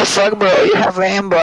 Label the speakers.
Speaker 1: the fuck, bro? You have Rambo.